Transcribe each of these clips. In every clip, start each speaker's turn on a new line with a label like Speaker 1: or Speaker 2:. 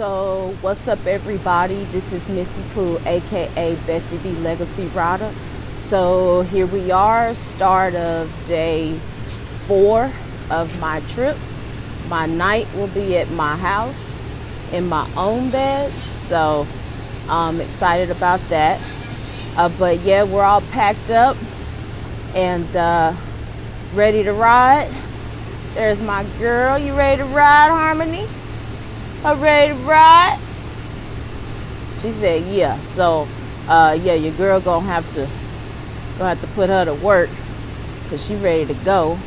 Speaker 1: So, what's up, everybody? This is Missy Pooh, aka Bessie B Legacy Rider. So, here we are, start of day four of my trip. My night will be at my house in my own bed. So, I'm excited about that. Uh, but yeah, we're all packed up and uh, ready to ride. There's my girl. You ready to ride, Harmony? Ready to ride? She said, yeah. So, uh, yeah, your girl gonna have to gonna have to put her to work because she ready to go.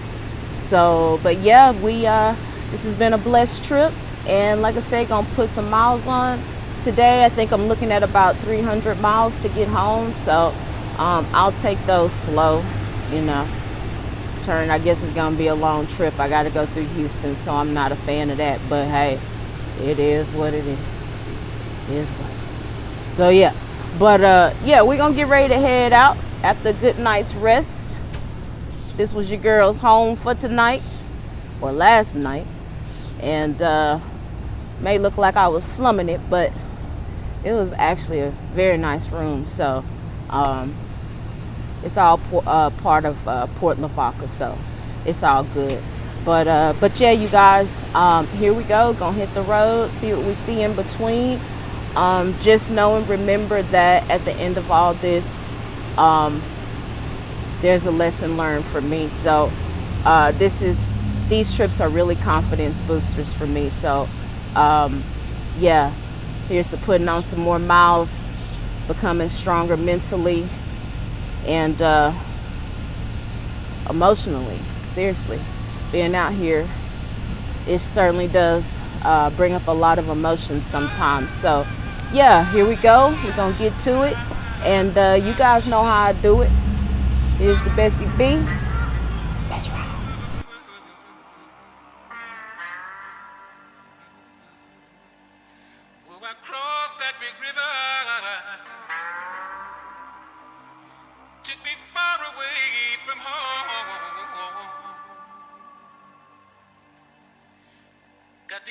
Speaker 1: So, but yeah, we uh, this has been a blessed trip, and like I said, gonna put some miles on today. I think I'm looking at about 300 miles to get home. So, um, I'll take those slow, you know. Turn, I guess it's gonna be a long trip. I got to go through Houston, so I'm not a fan of that. But hey it is what it is. It is what. So yeah, but uh, yeah, we're gonna get ready to head out after a good night's rest. This was your girl's home for tonight or last night, and uh, may look like I was slumming it, but it was actually a very nice room. So um, it's all uh, part of uh, Port Lavaca, so it's all good. But uh, but yeah, you guys, um, here we go. Gonna hit the road, see what we see in between. Um, just know and remember that at the end of all this, um, there's a lesson learned for me. So uh, this is these trips are really confidence boosters for me. So um, yeah, here's to putting on some more miles, becoming stronger mentally and uh, emotionally. Seriously being out here, it certainly does uh, bring up a lot of emotions sometimes. So, yeah, here we go. We're going to get to it. And uh, you guys know how I do it. Here's the Bessie B. That's right.
Speaker 2: took me far away from home.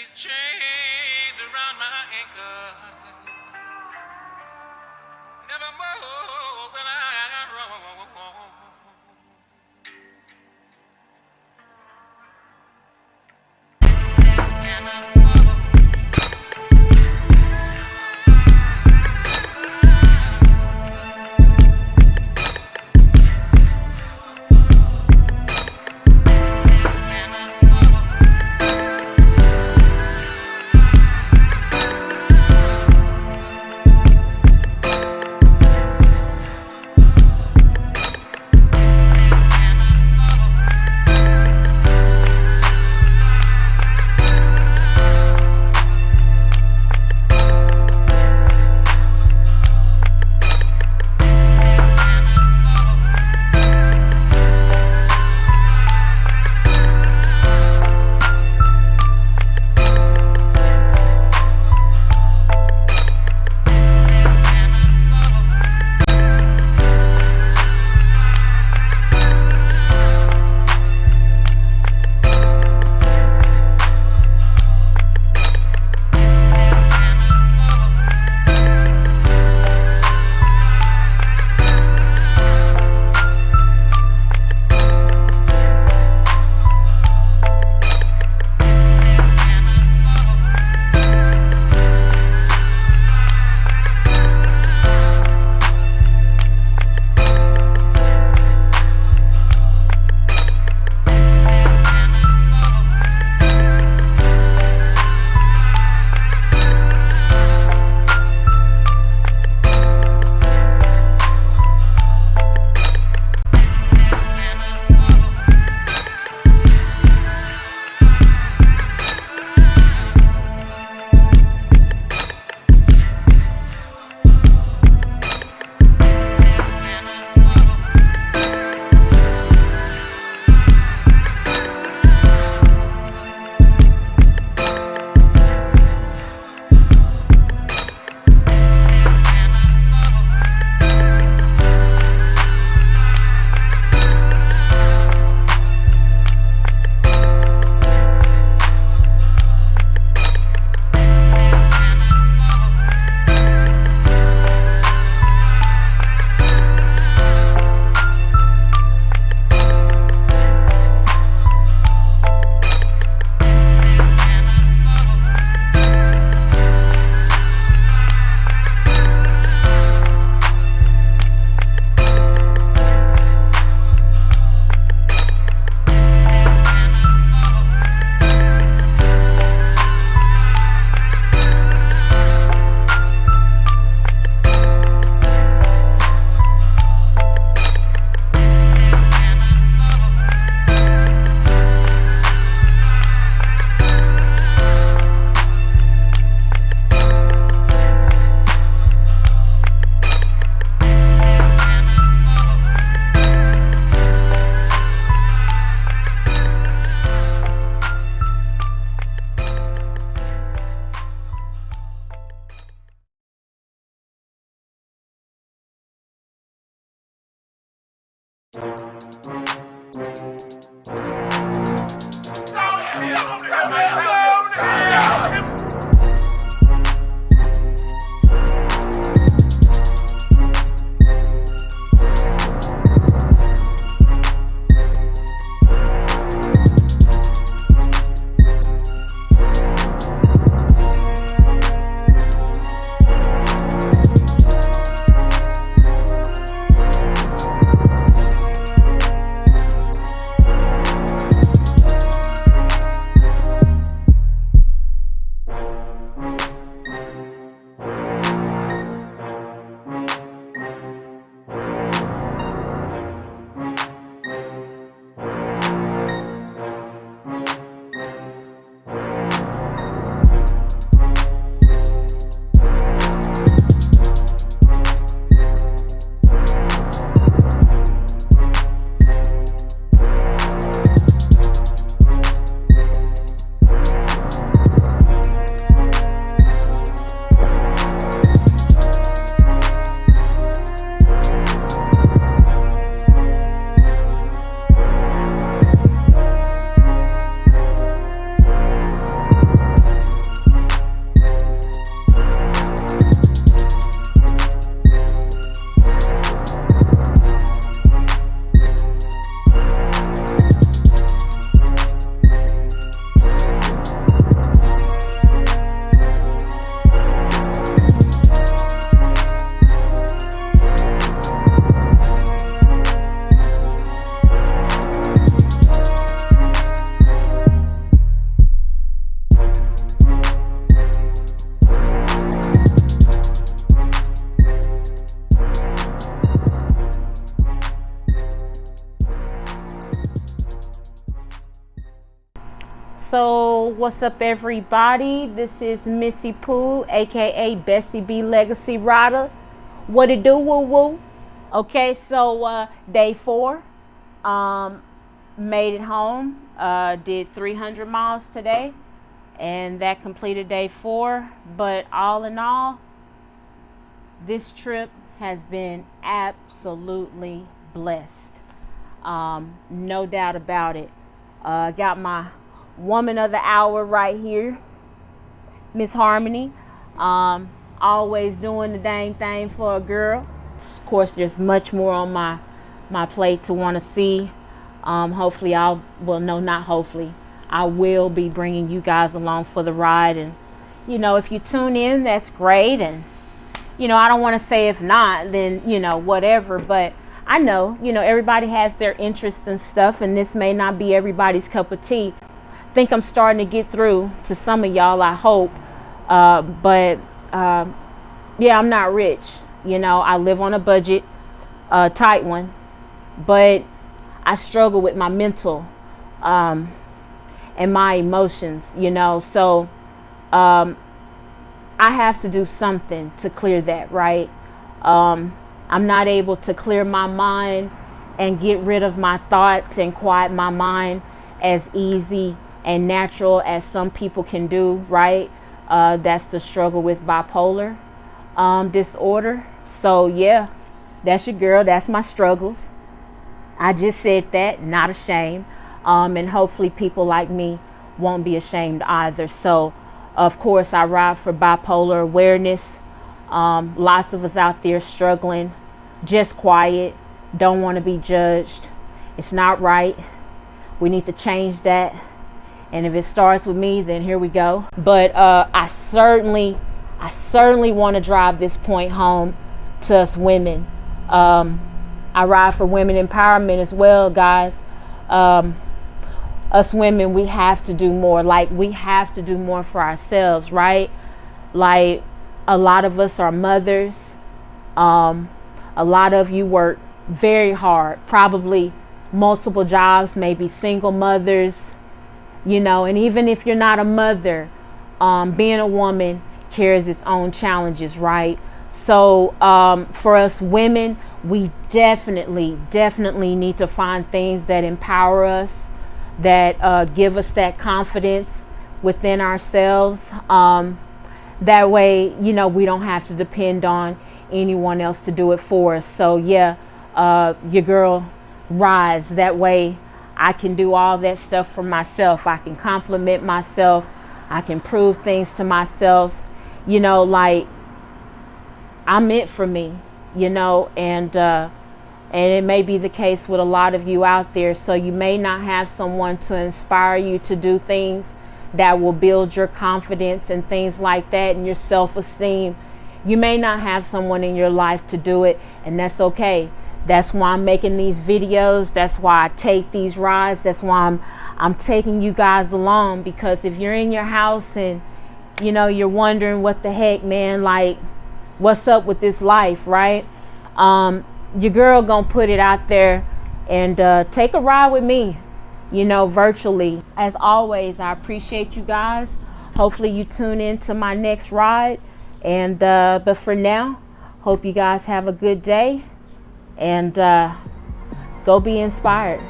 Speaker 2: These chains around my ankle.
Speaker 1: So, what's up, everybody? This is Missy Pooh, aka Bessie B Legacy Rider. What it do, woo woo? Okay, so uh, day four, um, made it home. Uh, did 300 miles today, and that completed day four. But all in all, this trip has been absolutely blessed. Um, no doubt about it. Uh, got my woman of the hour right here, Miss Harmony. Um, always doing the dang thing for a girl. Of course, there's much more on my my plate to want to see. Um, hopefully, I'll well, no, not hopefully. I will be bringing you guys along for the ride, and you know, if you tune in, that's great. And you know, I don't want to say if not, then you know, whatever. But I know, you know, everybody has their interests and stuff, and this may not be everybody's cup of tea think I'm starting to get through to some of y'all, I hope. Uh, but uh, yeah, I'm not rich. You know, I live on a budget, a tight one, but I struggle with my mental um, and my emotions, you know. So um, I have to do something to clear that, right? Um, I'm not able to clear my mind and get rid of my thoughts and quiet my mind as easy and natural as some people can do, right? Uh, that's the struggle with bipolar um, disorder. So, yeah, that's your girl. That's my struggles. I just said that, not ashamed. Um, and hopefully, people like me won't be ashamed either. So, of course, I ride for bipolar awareness. Um, lots of us out there struggling, just quiet, don't want to be judged. It's not right. We need to change that and if it starts with me then here we go. But uh, i certainly i certainly want to drive this point home to us women. Um, i ride for women empowerment as well guys. Um, us women we have to do more. Like we have to do more for ourselves right? Like a lot of us are mothers. Um, a lot of you work very hard. Probably multiple jobs maybe single mothers you know, and even if you're not a mother, um, being a woman carries its own challenges, right? So, um, for us women, we definitely, definitely need to find things that empower us, that uh, give us that confidence within ourselves. Um, that way, you know, we don't have to depend on anyone else to do it for us. So, yeah, uh, your girl rise That way I can do all that stuff for myself. I can compliment myself. I can prove things to myself. You know, like I'm it for me, you know, and uh and it may be the case with a lot of you out there. So you may not have someone to inspire you to do things that will build your confidence and things like that and your self esteem. You may not have someone in your life to do it, and that's okay. That's why I'm making these videos. That's why I take these rides. That's why I'm I'm taking you guys along because if you're in your house and you know you're wondering what the heck, man, like what's up with this life, right? Um, your girl gonna put it out there and uh, take a ride with me you know virtually as always i appreciate you guys hopefully you tune in to my next ride and uh, but for now hope you guys have a good day and uh, go be inspired